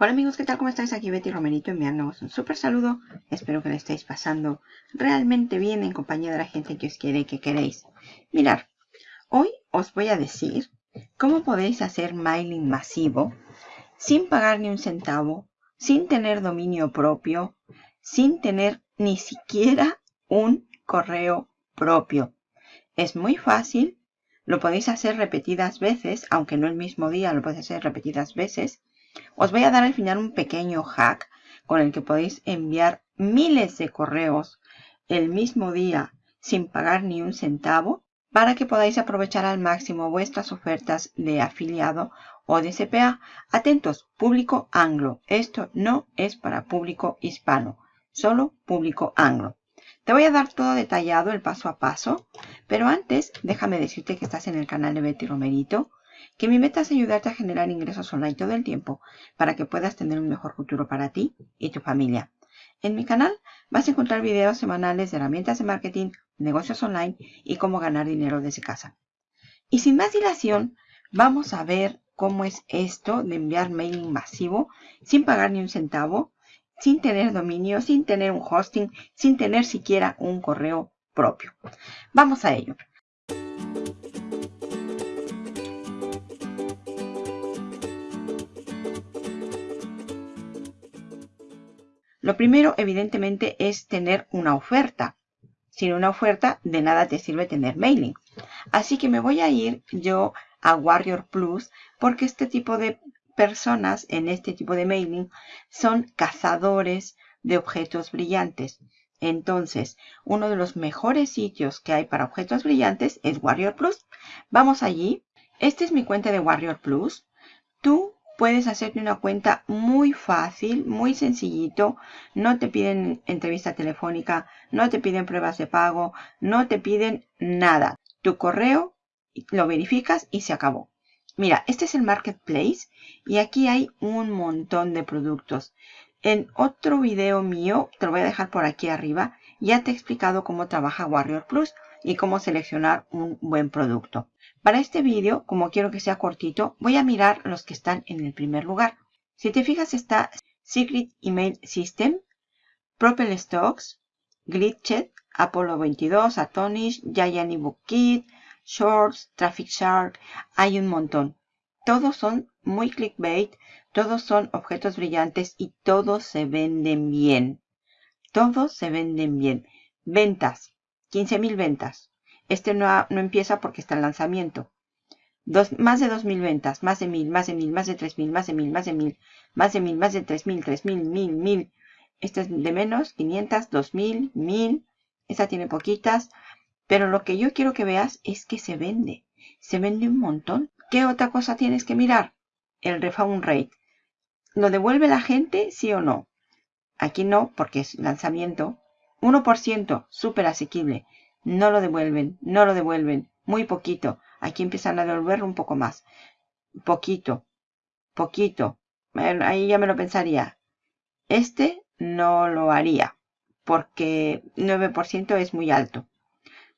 Hola amigos, ¿qué tal? ¿Cómo estáis? Aquí Betty Romerito enviándoos un súper saludo. Espero que le estéis pasando realmente bien en compañía de la gente que os quiere y que queréis. Mirar, hoy os voy a decir cómo podéis hacer mailing masivo sin pagar ni un centavo, sin tener dominio propio, sin tener ni siquiera un correo propio. Es muy fácil, lo podéis hacer repetidas veces, aunque no el mismo día, lo podéis hacer repetidas veces os voy a dar al final un pequeño hack con el que podéis enviar miles de correos el mismo día sin pagar ni un centavo para que podáis aprovechar al máximo vuestras ofertas de afiliado o de CPA. Atentos, público anglo. Esto no es para público hispano, solo público anglo. Te voy a dar todo detallado, el paso a paso, pero antes déjame decirte que estás en el canal de Betty Romerito que mi meta es ayudarte a generar ingresos online todo el tiempo para que puedas tener un mejor futuro para ti y tu familia. En mi canal vas a encontrar videos semanales de herramientas de marketing, negocios online y cómo ganar dinero desde casa. Y sin más dilación, vamos a ver cómo es esto de enviar mailing masivo sin pagar ni un centavo, sin tener dominio, sin tener un hosting, sin tener siquiera un correo propio. Vamos a ello. Lo primero, evidentemente, es tener una oferta. Sin una oferta, de nada te sirve tener mailing. Así que me voy a ir yo a Warrior Plus porque este tipo de personas en este tipo de mailing son cazadores de objetos brillantes. Entonces, uno de los mejores sitios que hay para objetos brillantes es Warrior Plus. Vamos allí. Esta es mi cuenta de Warrior Plus. Tú puedes hacerte una cuenta muy fácil, muy sencillito. No te piden entrevista telefónica, no te piden pruebas de pago, no te piden nada. Tu correo lo verificas y se acabó. Mira, este es el Marketplace y aquí hay un montón de productos. En otro video mío, te lo voy a dejar por aquí arriba, ya te he explicado cómo trabaja Warrior Plus y cómo seleccionar un buen producto. Para este vídeo, como quiero que sea cortito, voy a mirar los que están en el primer lugar. Si te fijas está Secret Email System, Propel Stocks, Glitchet, Apollo 22, Atonish, Giant Ebook Kit, Shorts, Traffic Shark, hay un montón. Todos son muy clickbait, todos son objetos brillantes y todos se venden bien. Todos se venden bien. Ventas, 15.000 ventas. Este no, no, empieza porque está en lanzamiento. Dos, más de 2.000 ventas, más de 1.000, más de 1.000, más de 3.000, más de 1.000, más de 1.000, más de 1.000, más de 3.000, 3.000, 1.000, 1.000. Este es de menos, 500, 2.000, 1.000. Esta tiene poquitas. Pero lo que yo quiero que veas es que se vende. Se vende un montón. ¿Qué otra cosa tienes que mirar? El refund rate. ¿Lo devuelve la gente, sí o no? Aquí no, porque es lanzamiento. 1%, súper asequible. No lo devuelven, no lo devuelven. Muy poquito. Aquí empiezan a devolverlo un poco más. Poquito. Poquito. Ahí ya me lo pensaría. Este no lo haría. Porque 9% es muy alto.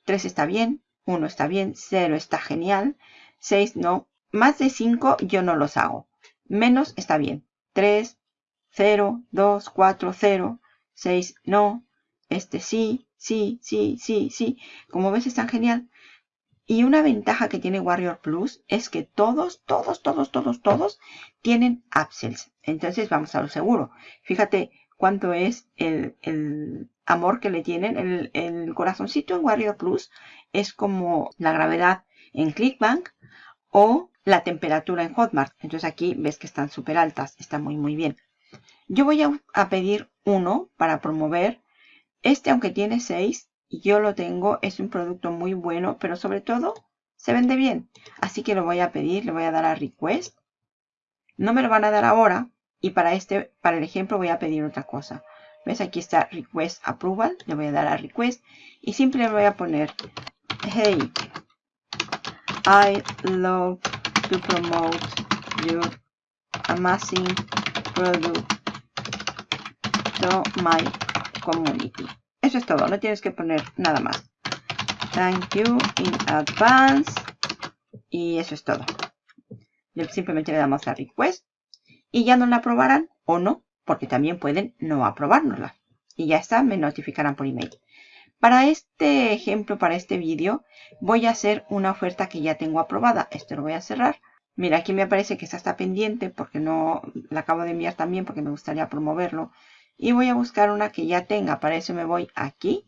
3 está bien. 1 está bien. 0 está genial. 6 no. Más de 5 yo no los hago. Menos está bien. 3, 0, 2, 4, 0. 6 no. Este sí sí, sí, sí, sí. Como ves, es tan genial. Y una ventaja que tiene Warrior Plus es que todos, todos, todos, todos, todos tienen upsells. Entonces vamos a lo seguro. Fíjate cuánto es el, amor que le tienen. El, el, corazoncito en Warrior Plus es como la gravedad en Clickbank o la temperatura en Hotmart. Entonces aquí ves que están súper altas. Está muy, muy bien. Yo voy a pedir uno para promover este, aunque tiene 6, y yo lo tengo, es un producto muy bueno, pero sobre todo se vende bien. Así que lo voy a pedir, le voy a dar a request. No me lo van a dar ahora. Y para este, para el ejemplo voy a pedir otra cosa. ¿Ves? Aquí está request approval. Le voy a dar a request. Y siempre le voy a poner, hey, I love to promote your amazing product to my community. Eso es todo, no tienes que poner nada más. Thank you in advance. Y eso es todo. Simplemente le damos a request. y ya no la aprobarán o no, porque también pueden no aprobárnosla. Y ya está, me notificarán por email. Para este ejemplo, para este vídeo, voy a hacer una oferta que ya tengo aprobada. Esto lo voy a cerrar. Mira, aquí me aparece que esta está pendiente porque no la acabo de enviar también porque me gustaría promoverlo. Y voy a buscar una que ya tenga. Para eso me voy aquí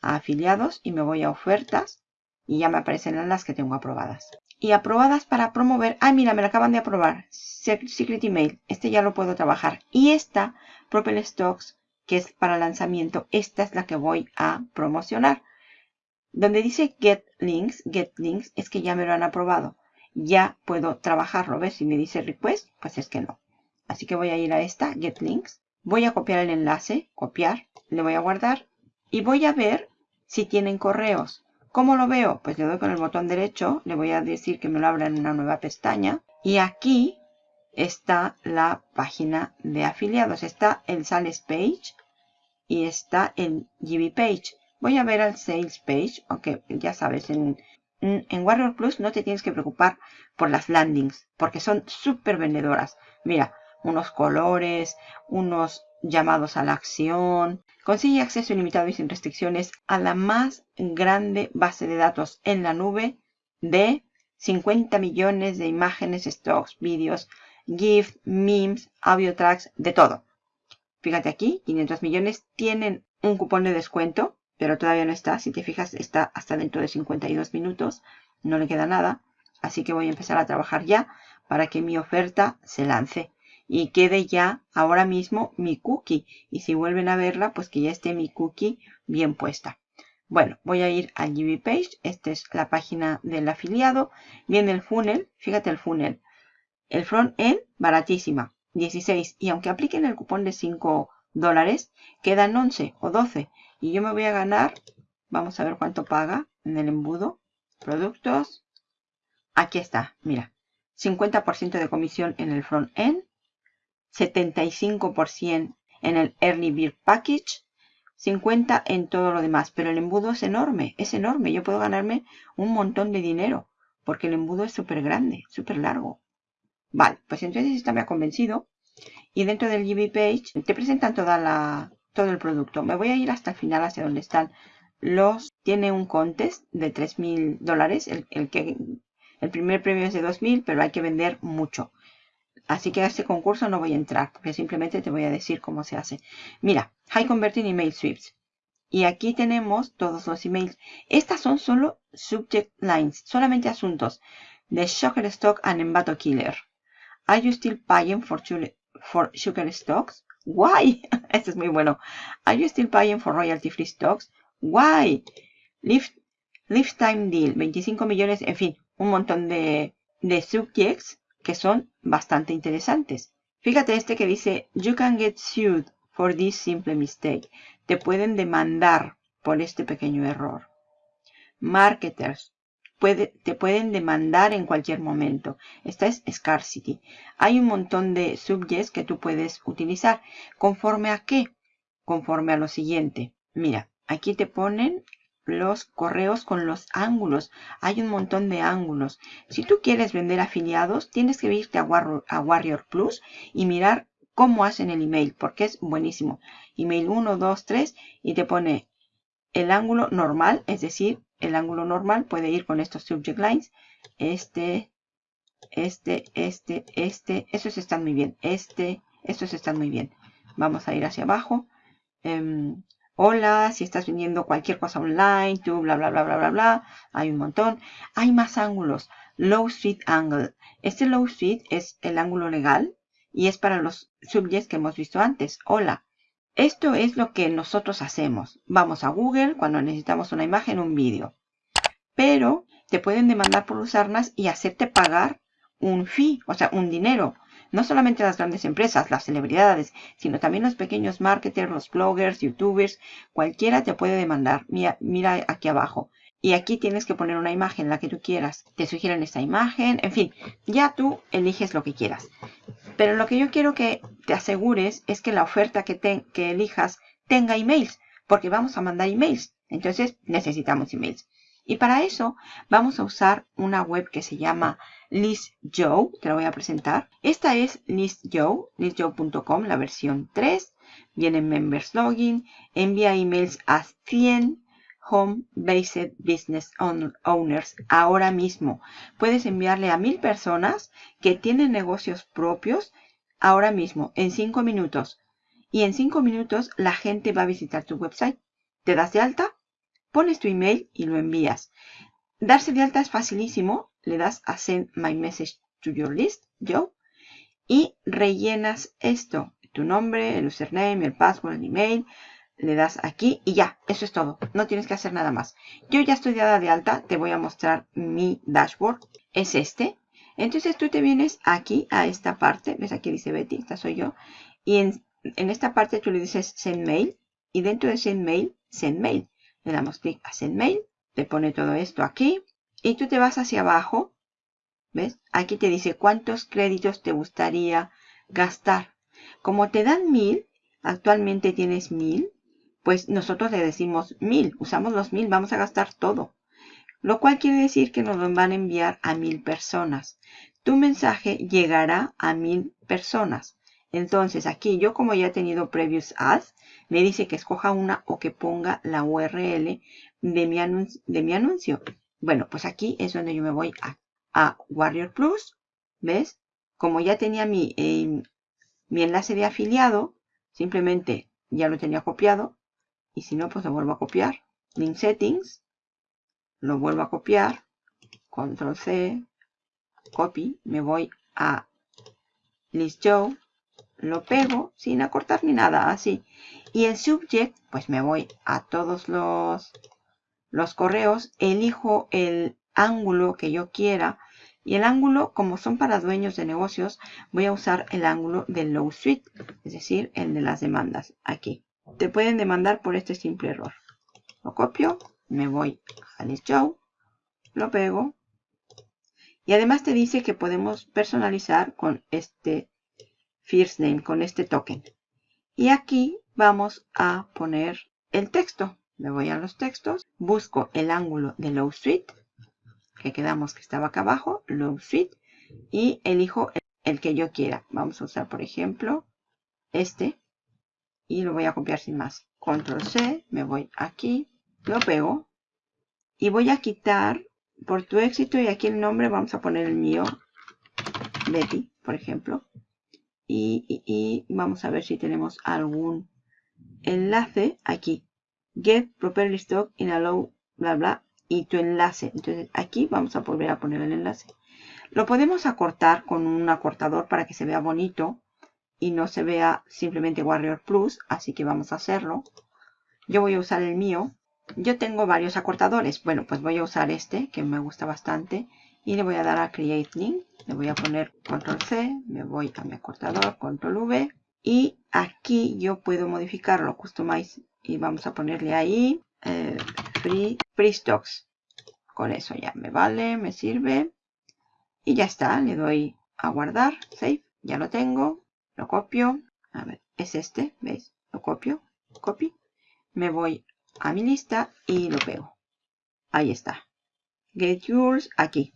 a afiliados y me voy a ofertas. Y ya me aparecen las que tengo aprobadas y aprobadas para promover. Ah, mira, me la acaban de aprobar. Secret Email. Este ya lo puedo trabajar. Y esta, Propel Stocks, que es para lanzamiento, esta es la que voy a promocionar. Donde dice Get Links, Get Links, es que ya me lo han aprobado. Ya puedo trabajarlo. ¿Ves? Si me dice Request, pues es que no. Así que voy a ir a esta, Get Links. Voy a copiar el enlace, copiar, le voy a guardar. Y voy a ver si tienen correos. ¿Cómo lo veo? Pues le doy con el botón derecho, le voy a decir que me lo abra en una nueva pestaña. Y aquí está la página de afiliados. Está el Sales Page y está el GB Page. Voy a ver al Sales Page, aunque ya sabes, en, en Warrior Plus no te tienes que preocupar por las landings, porque son súper vendedoras. Mira, unos colores, unos llamados a la acción, Consigue acceso ilimitado y sin restricciones a la más grande base de datos en la nube de 50 millones de imágenes, stocks, vídeos, GIF, memes, audio tracks, de todo. Fíjate aquí, 500 millones tienen un cupón de descuento, pero todavía no está. Si te fijas, está hasta dentro de 52 minutos. No le queda nada. Así que voy a empezar a trabajar ya para que mi oferta se lance y quede ya ahora mismo mi cookie. Y si vuelven a verla, pues que ya esté mi cookie bien puesta. Bueno, voy a ir al GB Page. Esta es la página del afiliado. Viene el funnel. Fíjate el funnel. El front end, baratísima. 16. Y aunque apliquen el cupón de 5 dólares, quedan 11 o 12. Y yo me voy a ganar, vamos a ver cuánto paga en el embudo. Productos. Aquí está, mira. 50% de comisión en el front end 75% en el Early Bird Package, 50% en todo lo demás. Pero el embudo es enorme, es enorme. Yo puedo ganarme un montón de dinero porque el embudo es súper grande, súper largo. Vale, pues entonces esta me ha convencido. Y dentro del GB Page te presentan toda la, todo el producto. Me voy a ir hasta el final, hacia donde están los... Tiene un contest de 3.000 dólares. El, el, que, el primer premio es de 2.000, pero hay que vender mucho. Así que a este concurso no voy a entrar, porque simplemente te voy a decir cómo se hace. Mira, High Converting Email Sweeps. Y aquí tenemos todos los emails. Estas son solo subject lines, solamente asuntos. The Sugar Stock and Embato Killer. Are you still paying for, sugar stocks? Why? este es muy bueno. Are you still paying for royalty free stocks? Why? Lifetime deal, 25 millones, en fin, un montón de, de subjects que son bastante interesantes. Fíjate este que dice, you can get sued for this simple mistake. Te pueden demandar por este pequeño error. Marketers, te pueden demandar en cualquier momento. Esta es scarcity. Hay un montón de subjects que tú puedes utilizar. ¿Conforme a qué? Conforme a lo siguiente. Mira, aquí te ponen los correos con los ángulos. Hay un montón de ángulos. Si tú quieres vender afiliados, tienes que irte a, Warrior, Plus y mirar cómo hacen el email, porque es buenísimo. Email 1, 2, 3 y te pone el ángulo normal, es decir, el ángulo normal puede ir con estos subject lines. Este, este, este, este, esos están muy bien. Este, estos están muy bien. Vamos a ir hacia abajo. Em, Hola, si estás vendiendo cualquier cosa online, tú, bla, bla, bla, bla, bla, bla. Hay un montón. Hay más ángulos. Low Street Angle. Este Low Street es el ángulo legal y es para los subjects que hemos visto antes. Hola. Esto es lo que nosotros hacemos. Vamos a Google cuando necesitamos una imagen un vídeo. Pero te pueden demandar por usarlas y hacerte pagar un fee, o sea, un dinero. No solamente las grandes empresas, las celebridades, sino también los pequeños marketers, los bloggers, youtubers, cualquiera te puede demandar. Mira, aquí abajo. Y aquí tienes que poner una imagen, la que tú quieras. Te sugieren esta imagen, en fin, ya tú eliges lo que quieras. Pero lo que yo quiero que te asegures es que la oferta que, que elijas tenga emails, porque vamos a mandar emails. Entonces necesitamos emails. Y para eso vamos a usar una web que se llama ListJoe. Te la voy a presentar. Esta es ListJoe, listjoe.com, la versión 3. Viene Members Login. Envía emails a 100 Home-Based Business Owners ahora mismo. Puedes enviarle a mil personas que tienen negocios propios ahora mismo, en 5 minutos. Y en 5 minutos la gente va a visitar tu website. Te das de alta, pones tu email y lo envías. Darse de alta es facilísimo. Le das a Send My Message to Your List, yo, y rellenas esto. Tu nombre, el username, el password, el email, le das aquí y ya, eso es todo. No tienes que hacer nada más. Yo ya estoy dada de alta, te voy a mostrar mi dashboard. Es este. Entonces tú te vienes aquí a esta parte, ves aquí dice Betty, esta soy yo. Y en, en esta parte tú le dices Send Mail y dentro de Send Mail, Send Mail. Le damos clic a Send Mail, te pone todo esto aquí y tú te vas hacia abajo. ¿Ves? Aquí te dice cuántos créditos te gustaría gastar. Como te dan mil, actualmente tienes mil, pues nosotros le decimos mil, usamos los mil, vamos a gastar todo. Lo cual quiere decir que nos van a enviar a mil personas. Tu mensaje llegará a mil personas. Entonces aquí yo como ya he tenido previous ads, me dice que escoja una o que ponga la URL de mi, anuncio. Bueno, pues aquí es donde yo me voy a, Warrior Plus. ¿Ves? Como ya tenía mi, eh, mi enlace de afiliado, simplemente ya lo tenía copiado, y si no, pues lo vuelvo a copiar. Link Settings. Lo vuelvo a copiar. Control C. Copy. Me voy a List Show. Lo pego sin acortar ni nada. Así. Y en Subject, pues me voy a todos los, los correos. Elijo el ángulo que yo quiera. Y el ángulo, como son para dueños de negocios, voy a usar el ángulo del low suite, es decir, el de las demandas, aquí te pueden demandar por este simple error. Lo copio, me voy a Show, lo pego. Y además te dice que podemos personalizar con este first name, con este token. Y aquí vamos a poner el texto. Me voy a los textos, busco el ángulo de Low Suite, que quedamos que estaba acá abajo, Low Suite, y elijo el que yo quiera. Vamos a usar, por ejemplo, este y lo voy a copiar sin más. Control C, me voy aquí, lo pego y voy a quitar por tu éxito y aquí el nombre vamos a poner el mío, Betty, por ejemplo. Y, vamos a ver si tenemos algún enlace aquí. Get properly stock in allow, bla, bla, y tu enlace. Entonces aquí vamos a volver a poner el enlace. Lo podemos acortar con un acortador para que se vea bonito y no se vea simplemente Warrior Plus, así que vamos a hacerlo. Yo voy a usar el mío. Yo tengo varios acortadores. Bueno, pues voy a usar este, que me gusta bastante. Y le voy a dar a Create Link. Le voy a poner Control C. Me voy a mi acortador, Control V. Y aquí yo puedo modificarlo, Customize. Y vamos a ponerle ahí eh, free, free Stocks. Con eso ya me vale, me sirve. Y ya está. Le doy a guardar, Save. Ya lo tengo lo copio, a ver, es este, ¿veis? Lo copio, copy, me voy a mi lista y lo pego. Ahí está. Get yours, aquí.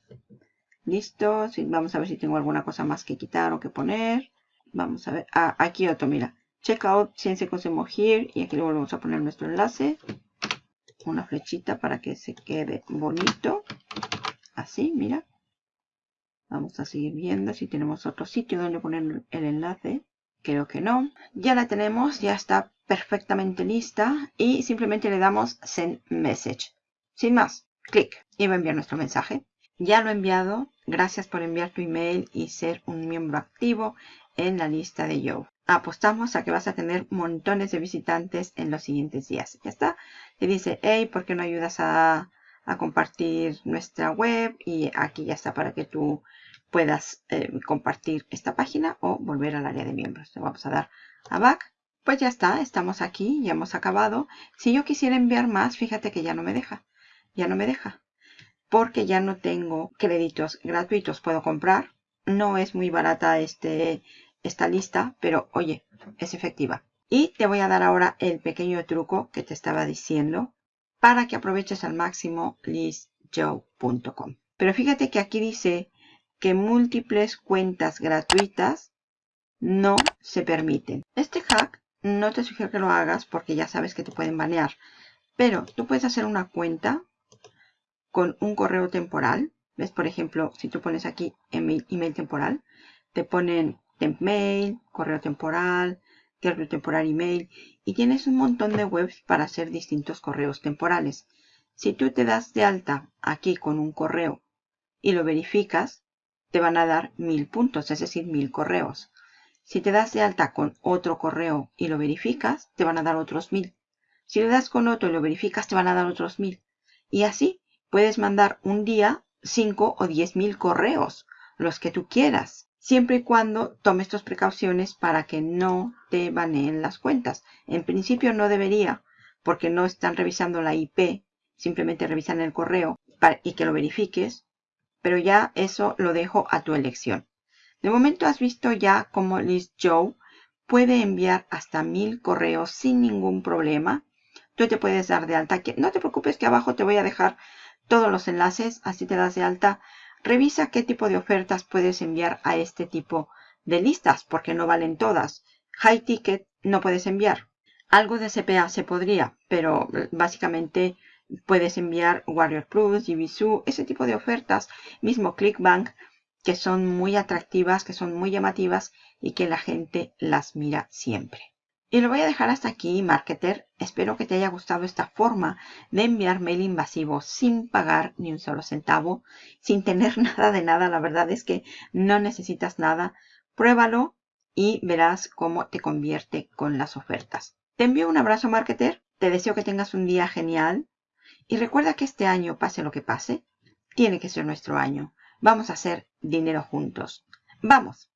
Listo, vamos a ver si tengo alguna cosa más que quitar o que poner. Vamos a ver, ah, aquí otro, mira. Checkout Ciencia Consemo Here y aquí le volvemos a poner nuestro enlace. Una flechita para que se quede bonito. Así, mira. Vamos a seguir viendo si tenemos otro sitio donde poner el enlace. Creo que no. Ya la tenemos, ya está perfectamente lista. Y simplemente le damos Send Message. Sin más, clic y va a enviar nuestro mensaje. Ya lo he enviado. Gracias por enviar tu email y ser un miembro activo en la lista de Yo. Apostamos a que vas a tener montones de visitantes en los siguientes días. Ya está. Te dice, hey, ¿por qué no ayudas a, a compartir nuestra web? Y aquí ya está para que tú puedas eh, compartir esta página o volver al área de miembros. Le vamos a dar a back. Pues ya está, estamos aquí, ya hemos acabado. Si yo quisiera enviar más, fíjate que ya no me deja. Ya no me deja. Porque ya no tengo créditos gratuitos. Puedo comprar. No es muy barata este, esta lista, pero oye, es efectiva. Y te voy a dar ahora el pequeño truco que te estaba diciendo para que aproveches al máximo listjoe.com. Pero fíjate que aquí dice que múltiples cuentas gratuitas no se permiten. Este hack no te sugiero que lo hagas porque ya sabes que te pueden banear. Pero tú puedes hacer una cuenta con un correo temporal. ¿Ves? Por ejemplo, si tú pones aquí email, email temporal, te ponen mail, correo temporal, correo temporal email y tienes un montón de webs para hacer distintos correos temporales. Si tú te das de alta aquí con un correo y lo verificas, te van a dar mil puntos, es decir, mil correos. Si te das de alta con otro correo y lo verificas, te van a dar otros mil. Si le das con otro y lo verificas, te van a dar otros mil. Y así puedes mandar un día 5 o 10 mil correos, los que tú quieras, siempre y cuando tomes tus precauciones para que no te baneen las cuentas. En principio no debería, porque no están revisando la IP, simplemente revisan el correo y que lo verifiques, pero ya eso lo dejo a tu elección. De momento has visto ya cómo Liz Joe puede enviar hasta mil correos sin ningún problema. Tú te puedes dar de alta. No te preocupes que abajo te voy a dejar todos los enlaces, así te das de alta. Revisa qué tipo de ofertas puedes enviar a este tipo de listas, porque no valen todas. High Ticket no puedes enviar. Algo de CPA se podría, pero eh, básicamente puedes enviar Warrior Plus, GBSU, ese tipo de ofertas. Mismo ClickBank, que son muy atractivas, que son muy llamativas y que la gente las mira siempre. Y lo voy a dejar hasta aquí, marketer. Espero que te haya gustado esta forma de enviar mail invasivo sin pagar ni un solo centavo, sin tener nada de nada. La verdad es que no necesitas nada. Pruébalo y verás cómo te convierte con las ofertas. Te envío un abrazo, marketer. Te deseo que tengas un día genial. Y recuerda que este año, pase lo que pase, tiene que ser nuestro año. Vamos a hacer dinero juntos. ¡Vamos!